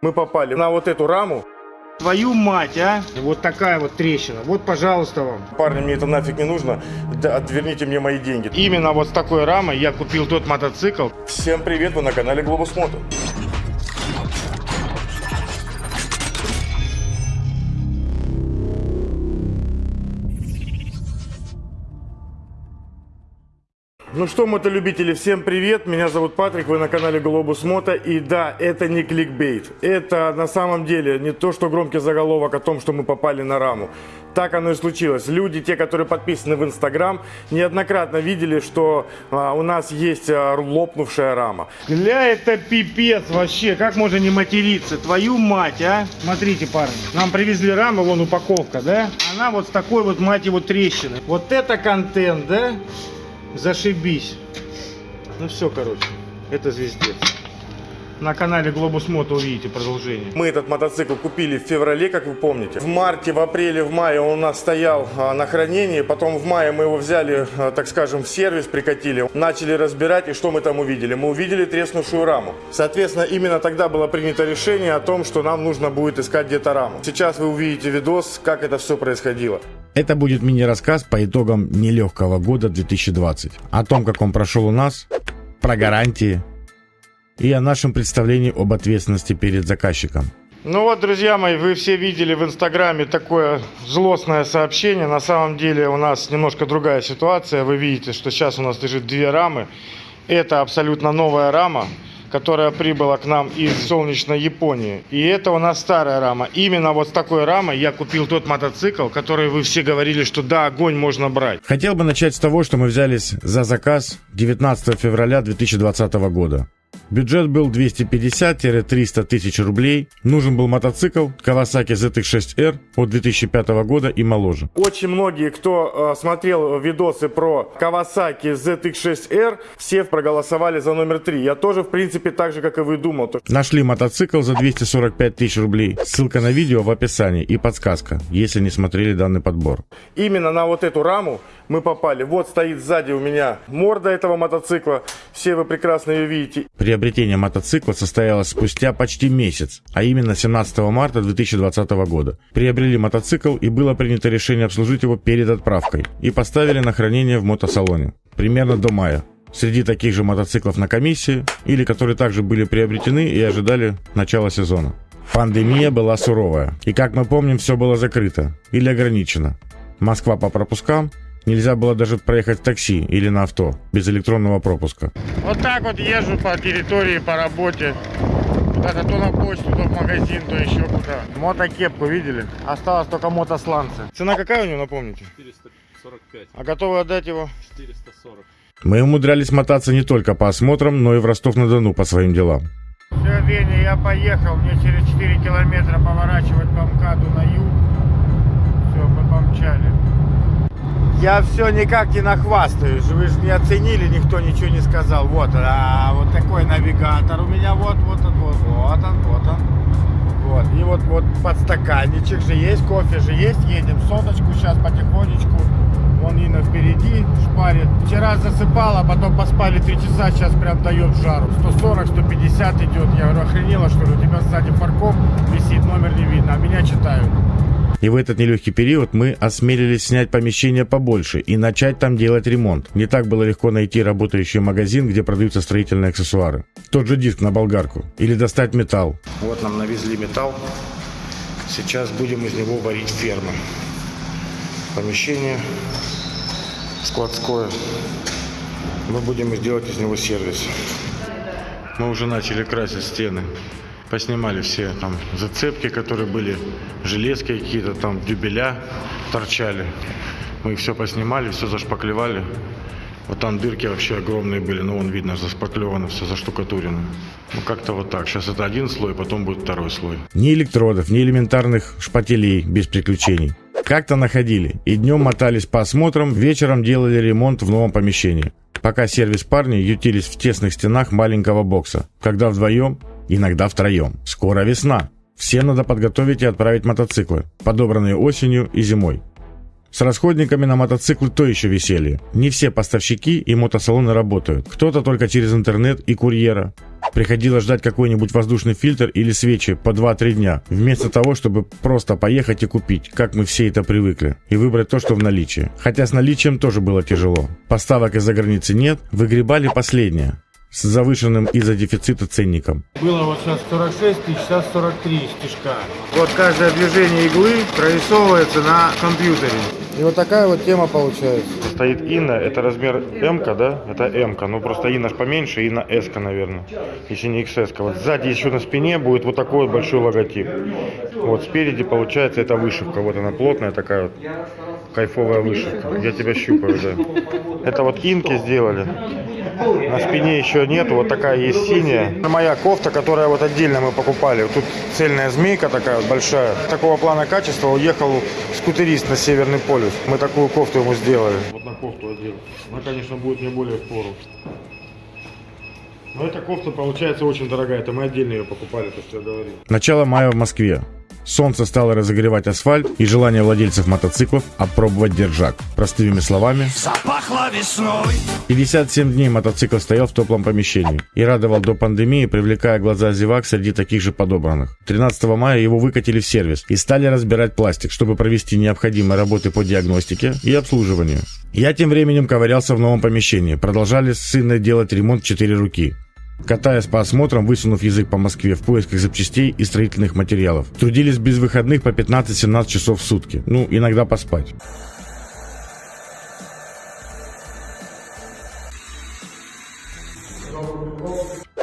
Мы попали на вот эту раму. Твою мать, а! Вот такая вот трещина. Вот, пожалуйста, вам. Парни, мне это нафиг не нужно. Да, отверните мне мои деньги. Именно вот с такой рамой я купил тот мотоцикл. Всем привет, вы на канале Глобус Мото. Ну что, мотолюбители, всем привет, меня зовут Патрик, вы на канале Глобус Мото, и да, это не кликбейт, это на самом деле не то, что громкий заголовок о том, что мы попали на раму, так оно и случилось. Люди, те, которые подписаны в Инстаграм, неоднократно видели, что а, у нас есть а, лопнувшая рама. Гля, это пипец вообще, как можно не материться, твою мать, а? Смотрите, парни, нам привезли раму, вон упаковка, да? Она вот с такой вот, мать его, трещины. Вот это контент, да? Зашибись. Ну все, короче, это звездец. На канале Глобус Мото увидите продолжение. Мы этот мотоцикл купили в феврале, как вы помните. В марте, в апреле, в мае он у нас стоял а, на хранении. Потом в мае мы его взяли, а, так скажем, в сервис, прикатили. Начали разбирать, и что мы там увидели? Мы увидели треснувшую раму. Соответственно, именно тогда было принято решение о том, что нам нужно будет искать где-то раму. Сейчас вы увидите видос, как это все происходило. Это будет мини-рассказ по итогам нелегкого года 2020. О том, как он прошел у нас, про гарантии и о нашем представлении об ответственности перед заказчиком. Ну вот, друзья мои, вы все видели в Инстаграме такое злостное сообщение. На самом деле у нас немножко другая ситуация. Вы видите, что сейчас у нас лежит две рамы. Это абсолютно новая рама которая прибыла к нам из солнечной Японии. И это у нас старая рама. Именно вот с такой рамой я купил тот мотоцикл, который вы все говорили, что да, огонь можно брать. Хотел бы начать с того, что мы взялись за заказ 19 февраля 2020 года. Бюджет был 250-300 тысяч рублей. Нужен был мотоцикл Kawasaki ZX6R от 2005 года и моложе. Очень многие, кто э, смотрел видосы про Kawasaki ZX6R, все проголосовали за номер 3. Я тоже, в принципе, так же, как и вы думал. Нашли мотоцикл за 245 тысяч рублей. Ссылка на видео в описании и подсказка, если не смотрели данный подбор. Именно на вот эту раму мы попали. Вот стоит сзади у меня морда этого мотоцикла. Все вы прекрасно ее видите. Приобретение мотоцикла состоялось спустя почти месяц, а именно 17 марта 2020 года. Приобрели мотоцикл и было принято решение обслужить его перед отправкой и поставили на хранение в мотосалоне. Примерно до мая. Среди таких же мотоциклов на комиссии или которые также были приобретены и ожидали начала сезона. Пандемия была суровая, и как мы помним, все было закрыто или ограничено. Москва по пропускам, Нельзя было даже проехать в такси или на авто без электронного пропуска. Вот так вот езжу по территории, по работе. Куда-то то на почту, то в магазин, то еще куда. Мотокепку видели? Осталось только мотосланцы. Цена какая у него, напомните? 445. А готовы отдать его? 440. Мы умудрялись мотаться не только по осмотрам, но и в Ростов-на-Дону по своим делам. Все, Веня, я поехал. Мне через 4 километра поворачивать по МКАДу на юг. Все, мы помчали. Я все никак не нахвастаюсь. Вы же не оценили, никто ничего не сказал. Вот, а, вот такой навигатор у меня. Вот, вот он, вот, вот он, вот он. Вот. И вот, вот подстаканничек же есть, кофе же есть. Едем соточку сейчас потихонечку. Вон Инна впереди шпарит. Вчера засыпала, потом поспали 3 часа, сейчас прям дает жару. 140, 150 идет. Я говорю, охренела, что ли? У тебя сзади фаркоп висит, номер не видно, а меня читают. И в этот нелегкий период мы осмелились снять помещение побольше и начать там делать ремонт. Не так было легко найти работающий магазин, где продаются строительные аксессуары. Тот же диск на болгарку. Или достать металл. Вот нам навезли металл. Сейчас будем из него варить фермы. Помещение складское. Мы будем сделать из него сервис. Мы уже начали красить стены поснимали все там зацепки, которые были, железки какие-то там, дюбеля торчали. Мы все поснимали, все зашпаклевали. Вот там дырки вообще огромные были, но вон видно, заспаклевано, все заштукатурено. Ну как-то вот так. Сейчас это один слой, потом будет второй слой. Ни электродов, ни элементарных шпателей без приключений. Как-то находили. И днем мотались по осмотрам, вечером делали ремонт в новом помещении. Пока сервис парни ютились в тесных стенах маленького бокса. Когда вдвоем иногда втроем. Скоро весна. Все надо подготовить и отправить мотоциклы, подобранные осенью и зимой. С расходниками на мотоциклы то еще веселье. Не все поставщики и мотосалоны работают. Кто-то только через интернет и курьера. Приходилось ждать какой-нибудь воздушный фильтр или свечи по 2-3 дня, вместо того, чтобы просто поехать и купить, как мы все это привыкли, и выбрать то, что в наличии. Хотя с наличием тоже было тяжело. Поставок из-за границы нет, выгребали последнее с завышенным из-за дефицита ценником. Было вот сейчас 46 тысяч, сейчас 43 стежка. Вот каждое движение иглы прорисовывается на компьютере. И вот такая вот тема получается. Стоит Инна, это размер М, да? Это М, ну просто Инна ж поменьше, Инна S, наверное, если не XS. Вот сзади еще на спине будет вот такой вот большой логотип. Вот спереди получается это вышивка, вот она плотная такая вот, кайфовая вышивка. Я тебя щупаю, да. Это вот инки сделали. На спине еще нету, вот такая есть синяя. Моя кофта, которая вот отдельно мы покупали. Тут цельная змейка такая вот большая. Такого плана качества уехал скутерист на Северный полюс. Мы такую кофту ему сделали. Вот на кофту одел. Она, конечно, будет мне более в пору. Но эта кофта получается очень дорогая. Это мы отдельно ее покупали, то, что я говорил. Начало мая в Москве. Солнце стало разогревать асфальт и желание владельцев мотоциклов опробовать держак. Простыми словами, Запахло весной 57 дней мотоцикл стоял в теплом помещении и радовал до пандемии, привлекая глаза зевак среди таких же подобранных. 13 мая его выкатили в сервис и стали разбирать пластик, чтобы провести необходимые работы по диагностике и обслуживанию. Я тем временем ковырялся в новом помещении. Продолжали с сыном делать ремонт в 4 руки. Катаясь по осмотрам, высунув язык по Москве в поисках запчастей и строительных материалов. Трудились без выходных по 15-17 часов в сутки. Ну, иногда поспать.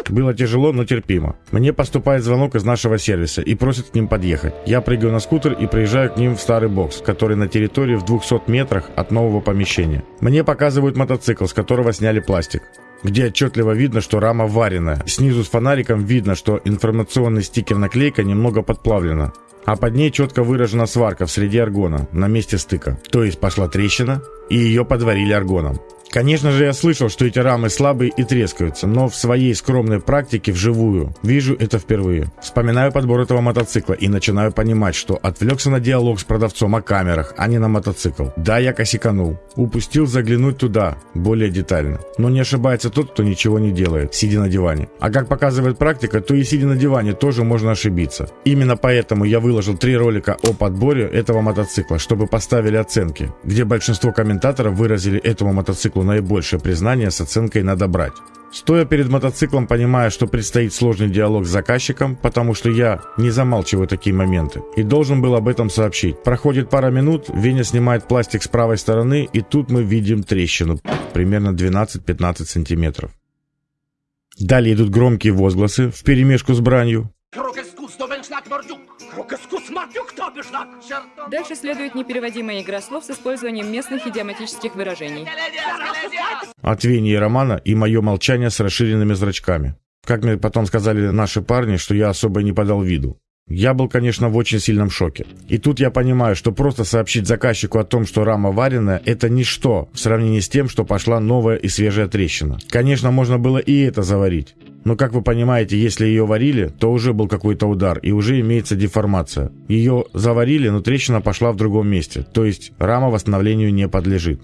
Было тяжело, но терпимо. Мне поступает звонок из нашего сервиса и просят к ним подъехать. Я прыгаю на скутер и приезжаю к ним в старый бокс, который на территории в 200 метрах от нового помещения. Мне показывают мотоцикл, с которого сняли пластик где отчетливо видно, что рама вареная. Снизу с фонариком видно, что информационный стикер-наклейка немного подплавлена. А под ней четко выражена сварка в среде аргона на месте стыка. То есть пошла трещина, и ее подварили аргоном. Конечно же, я слышал, что эти рамы слабые и трескаются, но в своей скромной практике вживую вижу это впервые. Вспоминаю подбор этого мотоцикла и начинаю понимать, что отвлекся на диалог с продавцом о камерах, а не на мотоцикл. Да, я косяканул. Упустил заглянуть туда, более детально. Но не ошибается тот, кто ничего не делает, сидя на диване. А как показывает практика, то и сидя на диване тоже можно ошибиться. Именно поэтому я выложил три ролика о подборе этого мотоцикла, чтобы поставили оценки, где большинство комментаторов выразили этому мотоциклу наибольшее признание с оценкой «надо брать». Стоя перед мотоциклом, понимая, что предстоит сложный диалог с заказчиком, потому что я не замалчиваю такие моменты, и должен был об этом сообщить. Проходит пара минут, Веня снимает пластик с правой стороны, и тут мы видим трещину, примерно 12-15 сантиметров. Далее идут громкие возгласы в перемешку с бранью. Дальше следует непереводимая игра слов с использованием местных идиоматических выражений. От Романа и мое молчание с расширенными зрачками. Как мне потом сказали наши парни, что я особо не подал виду. Я был, конечно, в очень сильном шоке. И тут я понимаю, что просто сообщить заказчику о том, что рама вареная, это ничто в сравнении с тем, что пошла новая и свежая трещина. Конечно, можно было и это заварить. Но, как вы понимаете, если ее варили, то уже был какой-то удар и уже имеется деформация. Ее заварили, но трещина пошла в другом месте, то есть рама восстановлению не подлежит.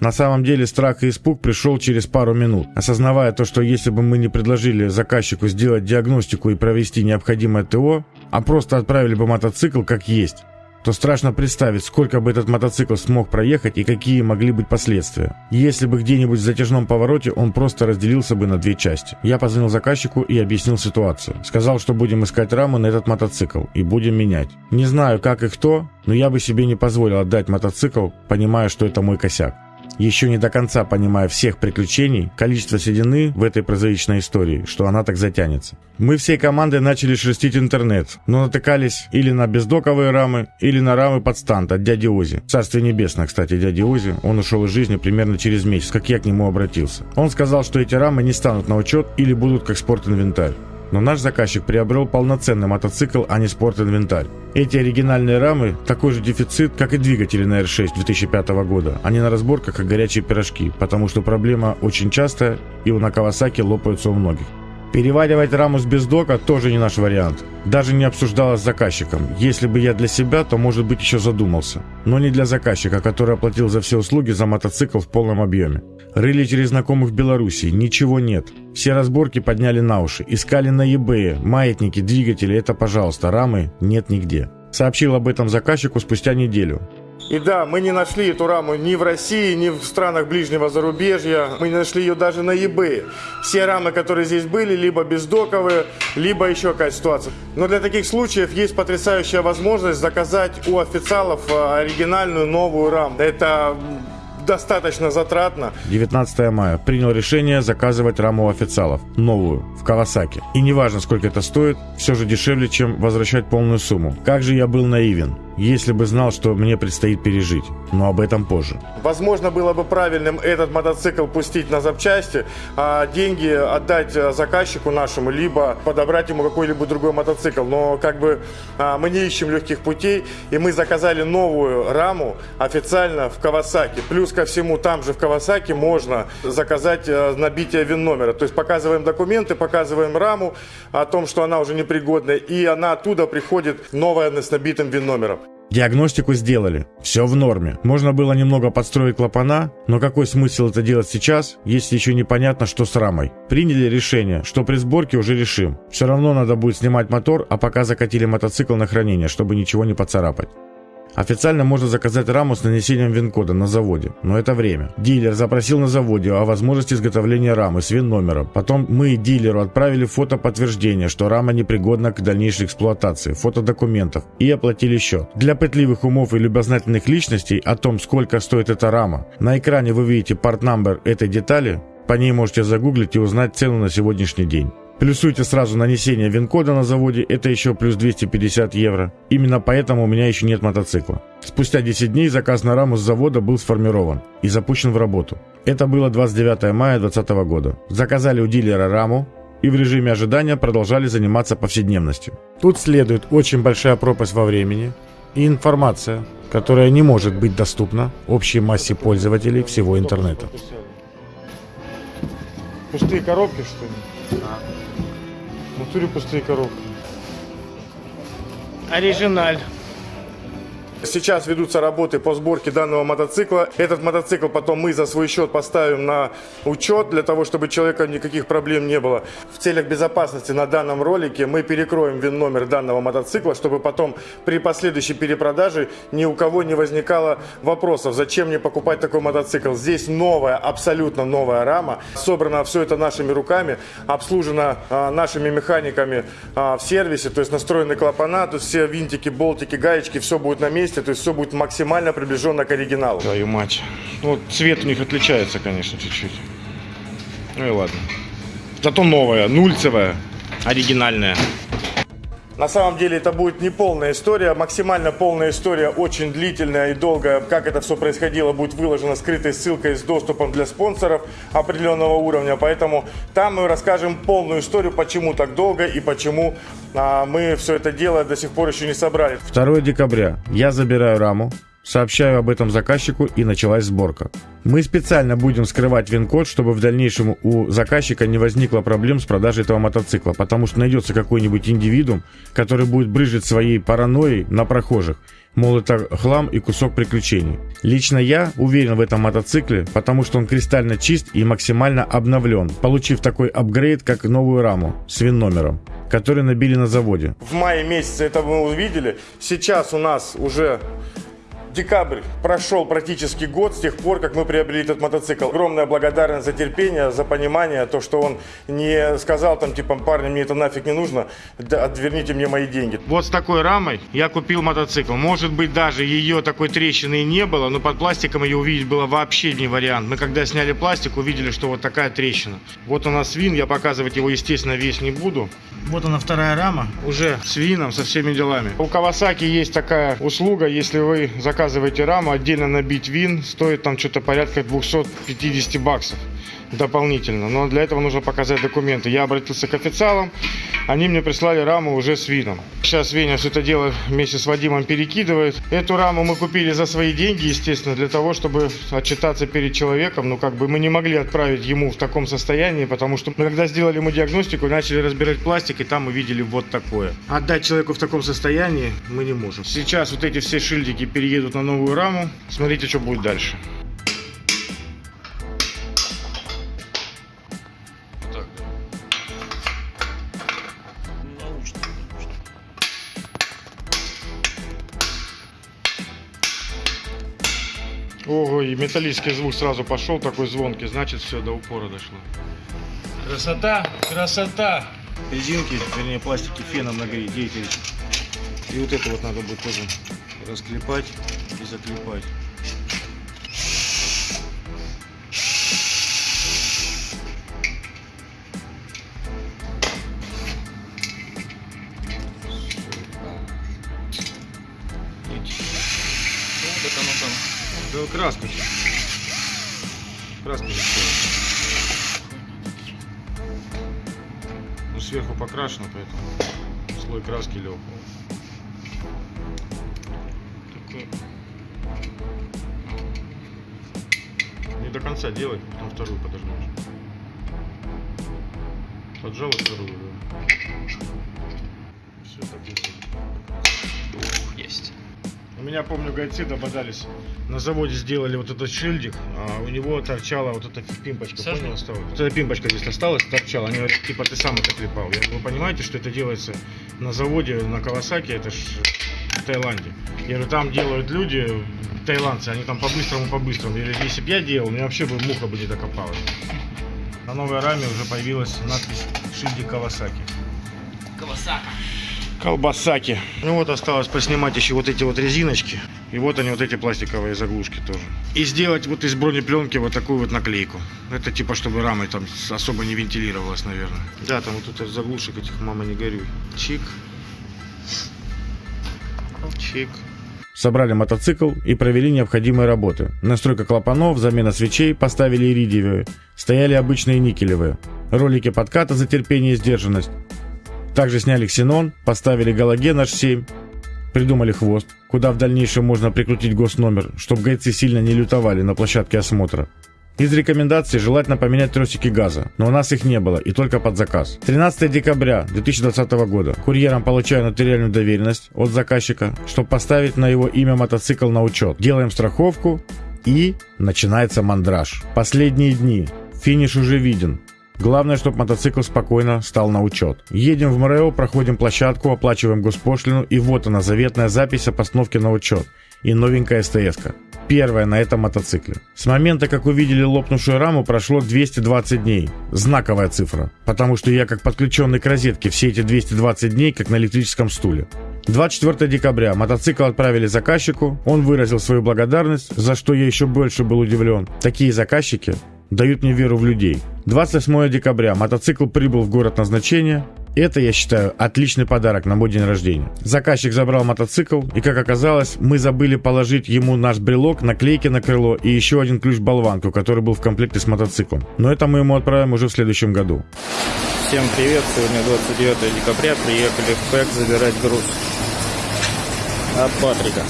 На самом деле страх и испуг пришел через пару минут, осознавая то, что если бы мы не предложили заказчику сделать диагностику и провести необходимое ТО, а просто отправили бы мотоцикл как есть, то страшно представить, сколько бы этот мотоцикл смог проехать и какие могли быть последствия. Если бы где-нибудь в затяжном повороте он просто разделился бы на две части. Я позвонил заказчику и объяснил ситуацию. Сказал, что будем искать раму на этот мотоцикл и будем менять. Не знаю, как и кто, но я бы себе не позволил отдать мотоцикл, понимая, что это мой косяк еще не до конца понимая всех приключений, количество седины в этой прозаичной истории, что она так затянется. Мы всей командой начали шерстить интернет, но натыкались или на бездоковые рамы, или на рамы под стант от дяди Ози. Царствие небесное, кстати, дяди Ози. Он ушел из жизни примерно через месяц, как я к нему обратился. Он сказал, что эти рамы не станут на учет или будут как спорт-инвентарь. Но наш заказчик приобрел полноценный мотоцикл, а не спорт-инвентарь. Эти оригинальные рамы – такой же дефицит, как и двигатели на R6 2005 года. Они на разборках, как горячие пирожки, потому что проблема очень частая, и у на Кавасаки лопаются у многих. Переваривать раму с бездока тоже не наш вариант. Даже не обсуждалось с заказчиком. Если бы я для себя, то, может быть, еще задумался. Но не для заказчика, который оплатил за все услуги за мотоцикл в полном объеме. Рыли через знакомых в Белоруссии. Ничего нет. Все разборки подняли на уши. Искали на eBay. Маятники, двигатели. Это, пожалуйста, рамы нет нигде. Сообщил об этом заказчику спустя неделю. И да, мы не нашли эту раму ни в России, ни в странах ближнего зарубежья. Мы не нашли ее даже на eBay. Все рамы, которые здесь были, либо бездоковые, либо еще какая ситуация. Но для таких случаев есть потрясающая возможность заказать у официалов э, оригинальную новую раму. Это достаточно затратно. 19 мая. Принял решение заказывать раму официалов. Новую. В Кавасаки. И неважно, сколько это стоит, все же дешевле, чем возвращать полную сумму. Как же я был наивен. Если бы знал, что мне предстоит пережить. Но об этом позже. Возможно, было бы правильным этот мотоцикл пустить на запчасти, а деньги отдать э, заказчику нашему, либо подобрать ему какой-либо другой мотоцикл. Но как бы а, мы не ищем легких путей, и мы заказали новую раму официально в Кавасаки. Плюс ко всему, там же в Кавасаки можно заказать э, набитие ВИН номера. То есть показываем документы, показываем раму о том, что она уже непригодная, и она оттуда приходит новая с набитым ВИН номером. Диагностику сделали. Все в норме. Можно было немного подстроить клапана, но какой смысл это делать сейчас, если еще непонятно, что с рамой? Приняли решение, что при сборке уже решим. Все равно надо будет снимать мотор, а пока закатили мотоцикл на хранение, чтобы ничего не поцарапать. Официально можно заказать раму с нанесением вин-кода на заводе, но это время. Дилер запросил на заводе о возможности изготовления рамы с вин-номером. Потом мы дилеру отправили фото подтверждения, что рама непригодна к дальнейшей эксплуатации, фото документов и оплатили счет. Для пытливых умов и любознательных личностей о том, сколько стоит эта рама, на экране вы видите порт-номер этой детали, по ней можете загуглить и узнать цену на сегодняшний день. Плюсуйте сразу нанесение вин-кода на заводе, это еще плюс 250 евро. Именно поэтому у меня еще нет мотоцикла. Спустя 10 дней заказ на раму с завода был сформирован и запущен в работу. Это было 29 мая 2020 года. Заказали у дилера раму и в режиме ожидания продолжали заниматься повседневностью. Тут следует очень большая пропасть во времени и информация, которая не может быть доступна общей массе пользователей всего интернета. Пустые коробки, что ли? Натуре пустые коробки. Оригиналь. Сейчас ведутся работы по сборке данного мотоцикла. Этот мотоцикл потом мы за свой счет поставим на учет, для того, чтобы человека никаких проблем не было. В целях безопасности на данном ролике мы перекроем ВИН-номер данного мотоцикла, чтобы потом при последующей перепродаже ни у кого не возникало вопросов, зачем мне покупать такой мотоцикл. Здесь новая, абсолютно новая рама. Собрано все это нашими руками, обслужено а, нашими механиками а, в сервисе, то есть настроены клапана, есть все винтики, болтики, гаечки, все будет на месте, то есть все будет максимально приближенно к оригиналу. Твою мать. Ну, цвет у них отличается, конечно, чуть-чуть. Ну и ладно. Зато новая, нульцевая, оригинальная. На самом деле это будет не полная история, максимально полная история, очень длительная и долгая. Как это все происходило, будет выложена скрытой ссылкой с доступом для спонсоров определенного уровня. Поэтому там мы расскажем полную историю, почему так долго и почему а, мы все это дело до сих пор еще не собрали. 2 декабря. Я забираю раму, сообщаю об этом заказчику и началась сборка. Мы специально будем скрывать вин-код, чтобы в дальнейшем у заказчика не возникло проблем с продажей этого мотоцикла, потому что найдется какой-нибудь индивидуум, который будет брыжить своей паранойей на прохожих. Мол, это хлам и кусок приключений. Лично я уверен в этом мотоцикле, потому что он кристально чист и максимально обновлен, получив такой апгрейд, как новую раму с вин-номером, который набили на заводе. В мае месяце это мы увидели. Сейчас у нас уже декабрь. Прошел практически год с тех пор, как мы приобрели этот мотоцикл. Огромная благодарность за терпение, за понимание, то, что он не сказал там, типа, парни, мне это нафиг не нужно, отверните мне мои деньги. Вот с такой рамой я купил мотоцикл. Может быть, даже ее такой трещины и не было, но под пластиком ее увидеть было вообще не вариант. Мы когда сняли пластик, увидели, что вот такая трещина. Вот у нас вин, я показывать его, естественно, весь не буду. Вот она вторая рама, уже с вином, со всеми делами. У Kawasaki есть такая услуга, если вы заказываете раму, отдельно набить вин, стоит там что-то порядка 250 баксов. Дополнительно. Но для этого нужно показать документы. Я обратился к официалам, они мне прислали раму уже с видом. Сейчас Веня все это дело вместе с Вадимом перекидывает. Эту раму мы купили за свои деньги, естественно, для того, чтобы отчитаться перед человеком. Ну, как бы мы не могли отправить ему в таком состоянии, потому что мы когда сделали ему диагностику, начали разбирать пластик, и там мы видели вот такое. Отдать человеку в таком состоянии мы не можем. Сейчас вот эти все шильдики переедут на новую раму. Смотрите, что будет дальше. Ого, и металлический звук сразу пошел, такой звонкий, значит все, до упора дошло. Красота, красота! Резинки, вернее пластики феном нагреть, деятельность. И вот это вот надо будет тоже расклепать и заклепать. Не стоит. Ну, сверху покрашено, поэтому слой краски лег. Не до конца делать, потом вторую подожмешь. Поджал и вторую, да. Все так. Есть. У меня, помню, гайцы дободались. На заводе сделали вот этот шильдик, а у него торчала вот эта пимпочка, понял, осталась? Вот эта пимпочка здесь осталась, торчала. Они говорят, типа, ты сам это клепал. Я, вы понимаете, что это делается на заводе на Кавасаки, это ж в Таиланде. Я говорю, там делают люди, таиландцы, они там по-быстрому, по-быстрому. Говорю, если бы я делал, мне вообще бы муха бы не докопалась. На новой раме уже появилась надпись шильдик Кавасаки. Кавасака. Колбасаки. Ну вот осталось поснимать еще вот эти вот резиночки. И вот они, вот эти пластиковые заглушки тоже. И сделать вот из бронепленки вот такую вот наклейку. Это типа, чтобы рамой там особо не вентилировалась, наверное. Да, там вот тут из заглушек этих, мама, не горюй. Чик. Чик. Собрали мотоцикл и провели необходимые работы. Настройка клапанов, замена свечей, поставили иридиевые. Стояли обычные никелевые. Ролики подката за терпение и сдержанность. Также сняли ксенон, поставили галоген H7, придумали хвост, куда в дальнейшем можно прикрутить госномер, чтобы гайцы сильно не лютовали на площадке осмотра. Из рекомендаций желательно поменять тросики газа, но у нас их не было и только под заказ. 13 декабря 2020 года курьером получаю нотариальную доверенность от заказчика, чтобы поставить на его имя мотоцикл на учет. Делаем страховку и начинается мандраж. Последние дни. Финиш уже виден. Главное, чтобы мотоцикл спокойно стал на учет. Едем в МРЭО, проходим площадку, оплачиваем госпошлину и вот она, заветная запись о постановке на учет. И новенькая СТС-ка. Первая на этом мотоцикле. С момента, как увидели лопнувшую раму, прошло 220 дней. Знаковая цифра. Потому что я как подключенный к розетке все эти 220 дней, как на электрическом стуле. 24 декабря мотоцикл отправили заказчику, он выразил свою благодарность, за что я еще больше был удивлен. Такие заказчики дают мне веру в людей. 28 декабря мотоцикл прибыл в город назначения. Это, я считаю, отличный подарок на мой день рождения. Заказчик забрал мотоцикл, и, как оказалось, мы забыли положить ему наш брелок, наклейки на крыло и еще один ключ-болванку, который был в комплекте с мотоциклом. Но это мы ему отправим уже в следующем году. Всем привет! Сегодня 29 декабря. Приехали в ПЭК забирать груз от Патрика.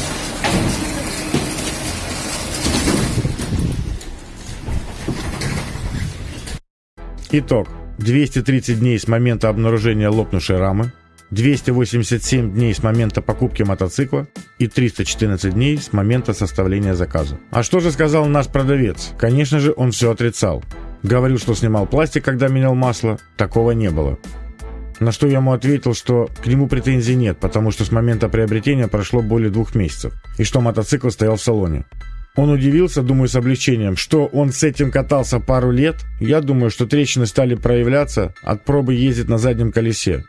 Итог. 230 дней с момента обнаружения лопнувшей рамы, 287 дней с момента покупки мотоцикла и 314 дней с момента составления заказа. А что же сказал наш продавец? Конечно же, он все отрицал. Говорил, что снимал пластик, когда менял масло. Такого не было. На что я ему ответил, что к нему претензий нет, потому что с момента приобретения прошло более двух месяцев, и что мотоцикл стоял в салоне. Он удивился, думаю, с облегчением, что он с этим катался пару лет. Я думаю, что трещины стали проявляться от пробы ездить на заднем колесе.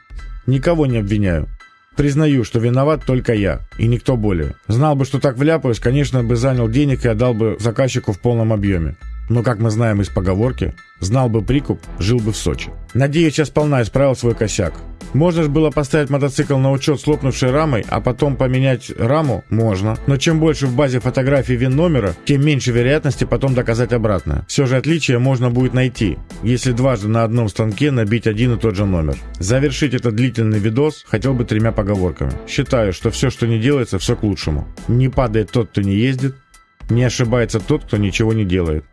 Никого не обвиняю. Признаю, что виноват только я, и никто более. Знал бы, что так вляпаюсь, конечно, бы занял денег и отдал бы заказчику в полном объеме. Но, как мы знаем из поговорки, знал бы прикуп, жил бы в Сочи. Надеюсь, я сполна исправил свой косяк. Можно же было поставить мотоцикл на учет с лопнувшей рамой, а потом поменять раму? Можно. Но чем больше в базе фотографий вин номера, тем меньше вероятности потом доказать обратное. Все же отличие можно будет найти, если дважды на одном станке набить один и тот же номер. Завершить этот длительный видос хотел бы тремя поговорками. Считаю, что все, что не делается, все к лучшему. Не падает тот, кто не ездит. Не ошибается тот, кто ничего не делает.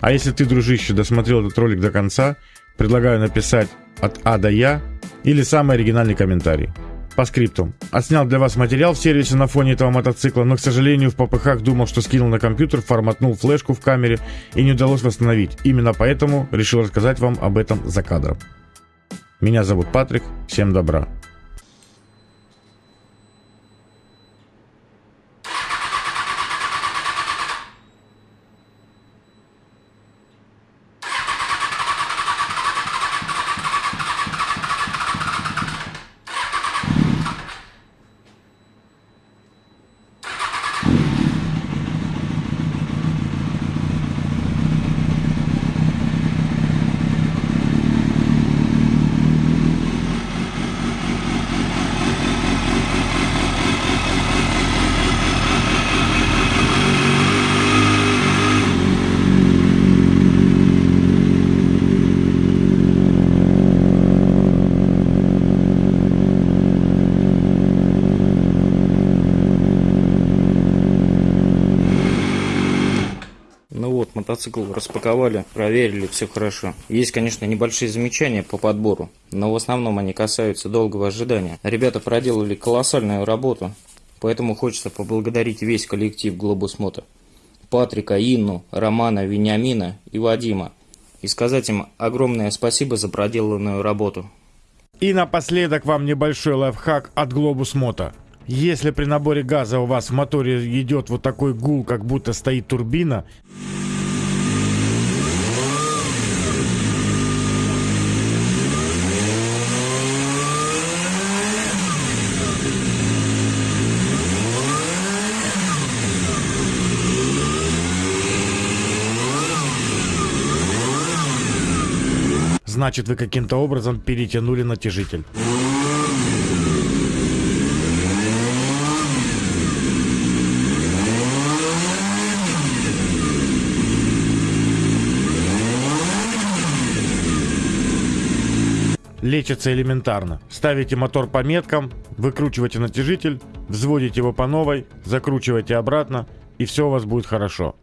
А если ты, дружище, досмотрел этот ролик до конца, предлагаю написать от А до Я или самый оригинальный комментарий. По скрипту. Отснял для вас материал в сервисе на фоне этого мотоцикла, но, к сожалению, в попыхах думал, что скинул на компьютер, форматнул флешку в камере и не удалось восстановить. Именно поэтому решил рассказать вам об этом за кадром. Меня зовут Патрик, всем добра. Мотоцикл распаковали, проверили, все хорошо. Есть, конечно, небольшие замечания по подбору, но в основном они касаются долгого ожидания. Ребята проделали колоссальную работу, поэтому хочется поблагодарить весь коллектив Globus Moto. Патрика, Инну, Романа, Вениамина и Вадима. И сказать им огромное спасибо за проделанную работу. И напоследок вам небольшой лайфхак от Globus Moto. Если при наборе газа у вас в моторе идет вот такой гул, как будто стоит турбина, значит вы каким-то образом перетянули натяжитель. Лечится элементарно. Ставите мотор по меткам, выкручиваете натяжитель, взводите его по новой, закручиваете обратно, и все у вас будет хорошо.